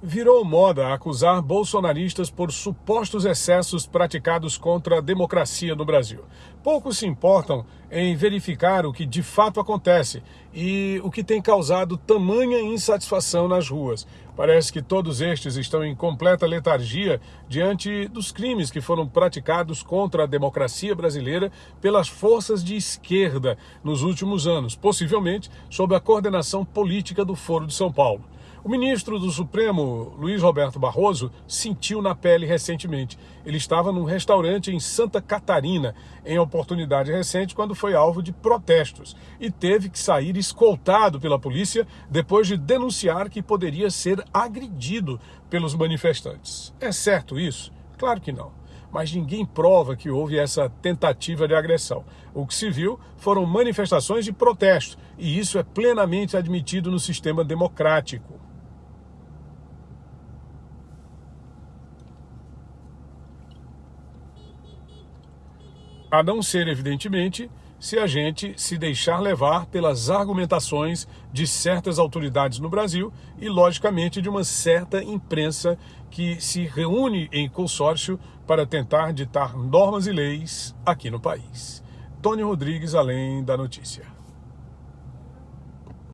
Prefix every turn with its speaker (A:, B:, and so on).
A: Virou moda acusar bolsonaristas por supostos excessos praticados contra a democracia no Brasil. Poucos se importam em verificar o que de fato acontece e o que tem causado tamanha insatisfação nas ruas. Parece que todos estes estão em completa letargia diante dos crimes que foram praticados contra a democracia brasileira pelas forças de esquerda nos últimos anos, possivelmente sob a coordenação política do Foro de São Paulo. O ministro do Supremo, Luiz Roberto Barroso, sentiu na pele recentemente. Ele estava num restaurante em Santa Catarina, em oportunidade recente, quando foi alvo de protestos e teve que sair escoltado pela polícia depois de denunciar que poderia ser agredido pelos manifestantes. É certo isso? Claro que não mas ninguém prova que houve essa tentativa de agressão. O que se viu foram manifestações de protesto, e isso é plenamente admitido no sistema democrático. A não ser, evidentemente, se a gente se deixar levar pelas argumentações de certas autoridades no Brasil e, logicamente, de uma certa imprensa que se reúne em consórcio para tentar ditar normas e leis aqui no país. Tony Rodrigues, além da notícia.